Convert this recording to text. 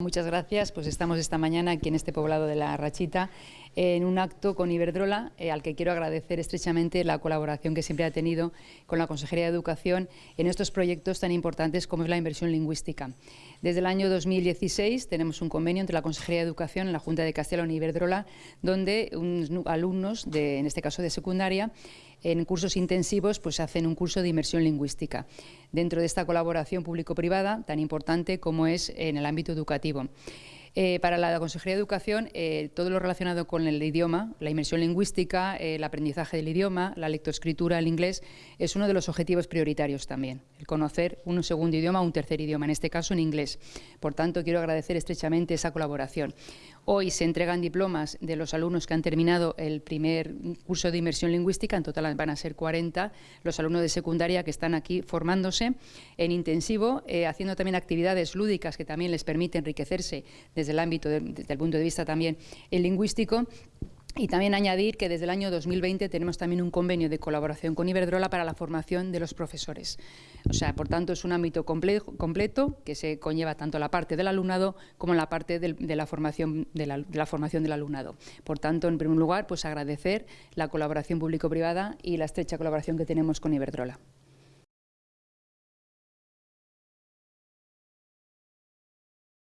Muchas gracias. Pues estamos esta mañana aquí en este poblado de La Rachita en un acto con Iberdrola eh, al que quiero agradecer estrechamente la colaboración que siempre ha tenido con la Consejería de Educación en estos proyectos tan importantes como es la inversión lingüística. Desde el año 2016 tenemos un convenio entre la Consejería de Educación y la Junta de Castilla y Iberdrola donde unos alumnos, en este caso de secundaria, en cursos intensivos pues hacen un curso de inmersión lingüística dentro de esta colaboración público-privada tan importante como es en el ámbito educativo. Eh, para la Consejería de Educación, eh, todo lo relacionado con el idioma, la inmersión lingüística, eh, el aprendizaje del idioma, la lectoescritura, el inglés, es uno de los objetivos prioritarios también, el conocer un segundo idioma un tercer idioma, en este caso en inglés. Por tanto, quiero agradecer estrechamente esa colaboración. Hoy se entregan diplomas de los alumnos que han terminado el primer curso de inmersión lingüística, en total van a ser 40 los alumnos de secundaria que están aquí formándose en intensivo, haciendo también actividades lúdicas que también les permiten enriquecerse desde el ámbito, desde el punto de vista también el lingüístico, y también añadir que desde el año 2020 tenemos también un convenio de colaboración con Iberdrola para la formación de los profesores. O sea, por tanto, es un ámbito completo que se conlleva tanto la parte del alumnado como la parte de, la formación, de, la, formación del alumnado. Por tanto, en primer lugar, pues agradecer la colaboración público-privada y la estrecha colaboración que tenemos con Iberdrola.